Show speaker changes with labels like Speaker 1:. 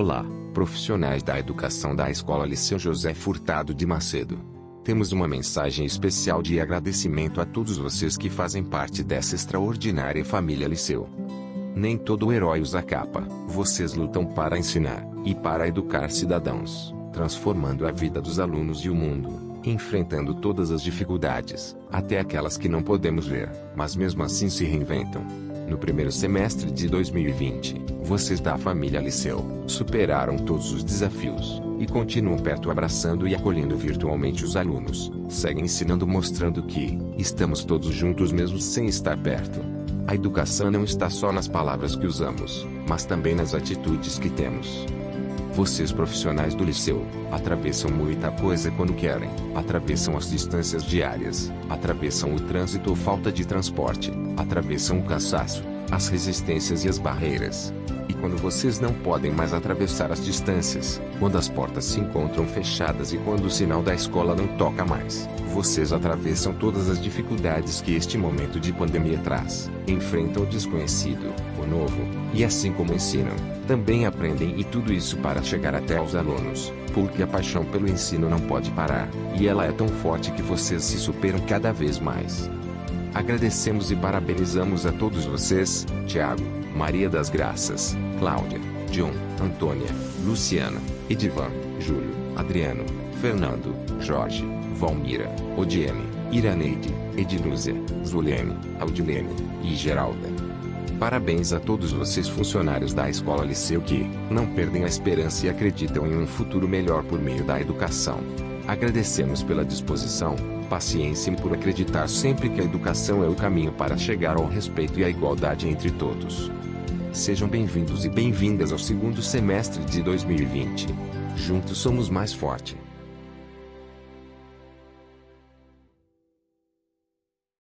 Speaker 1: Olá, profissionais da educação da Escola Liceu José Furtado de Macedo. Temos uma mensagem especial de agradecimento a todos vocês que fazem parte dessa extraordinária família Liceu. Nem todo herói usa capa, vocês lutam para ensinar e para educar cidadãos, transformando a vida dos alunos e o mundo, enfrentando todas as dificuldades, até aquelas que não podemos ver, mas mesmo assim se reinventam. No primeiro semestre de 2020, vocês da família Liceu superaram todos os desafios e continuam perto abraçando e acolhendo virtualmente os alunos. Seguem ensinando mostrando que estamos todos juntos mesmo sem estar perto. A educação não está só nas palavras que usamos, mas também nas atitudes que temos. Vocês profissionais do liceu, atravessam muita coisa quando querem, atravessam as distâncias diárias, atravessam o trânsito ou falta de transporte, atravessam o cansaço, as resistências e as barreiras. E quando vocês não podem mais atravessar as distâncias, quando as portas se encontram fechadas e quando o sinal da escola não toca mais, vocês atravessam todas as dificuldades que este momento de pandemia traz, enfrentam o desconhecido, o novo, e assim como ensinam, também aprendem e tudo isso para chegar até aos alunos, porque a paixão pelo ensino não pode parar, e ela é tão forte que vocês se superam cada vez mais. Agradecemos e parabenizamos a todos vocês, Tiago, Maria das Graças, Cláudia, John, Antônia, Luciana, Edivan, Júlio, Adriano, Fernando, Jorge, Valmira, Odiene, Iraneide, Edilúzia, Zuliane, Audilene e Geralda. Parabéns a todos vocês funcionários da Escola Liceu que não perdem a esperança e acreditam em um futuro melhor por meio da educação. Agradecemos pela disposição, paciência e por acreditar sempre que a educação é o caminho para chegar ao respeito e à igualdade entre todos. Sejam bem-vindos e bem-vindas ao segundo semestre de 2020. Juntos somos mais forte.